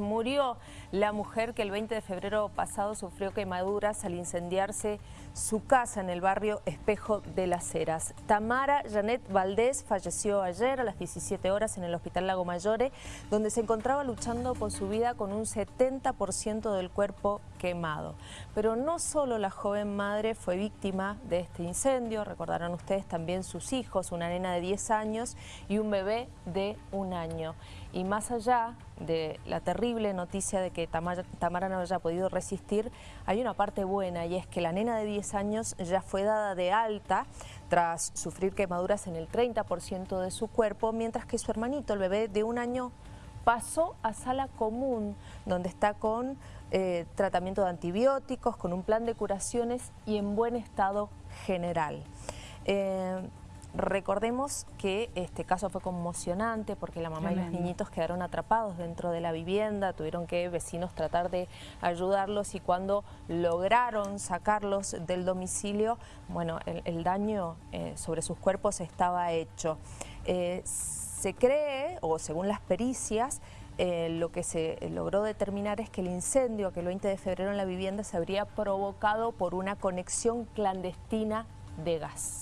Murió la mujer que el 20 de febrero pasado sufrió quemaduras al incendiarse su casa en el barrio Espejo de las Heras. Tamara Janet Valdés falleció ayer a las 17 horas en el Hospital Lago Mayore, donde se encontraba luchando por su vida con un 70% del cuerpo quemado. Pero no solo la joven madre fue víctima de este incendio, recordarán ustedes también sus hijos, una nena de 10 años y un bebé de un año. Y más allá de la terrible noticia de que Tamara, no haya podido resistir, hay una parte buena y es que la nena de 10 años ya fue dada de alta tras sufrir quemaduras en el 30% de su cuerpo, mientras que su hermanito, el bebé de un año, pasó a sala común, donde está con eh, tratamiento de antibióticos, con un plan de curaciones y en buen estado general. Eh, Recordemos que este caso fue conmocionante porque la mamá y los niñitos quedaron atrapados dentro de la vivienda, tuvieron que vecinos tratar de ayudarlos y cuando lograron sacarlos del domicilio, bueno, el, daño eh, sobre sus cuerpos estaba hecho. Eh, se cree, o según las pericias, eh, lo que se logró determinar es que el incendio que el 20 de febrero en la vivienda se habría provocado por una conexión clandestina de gas.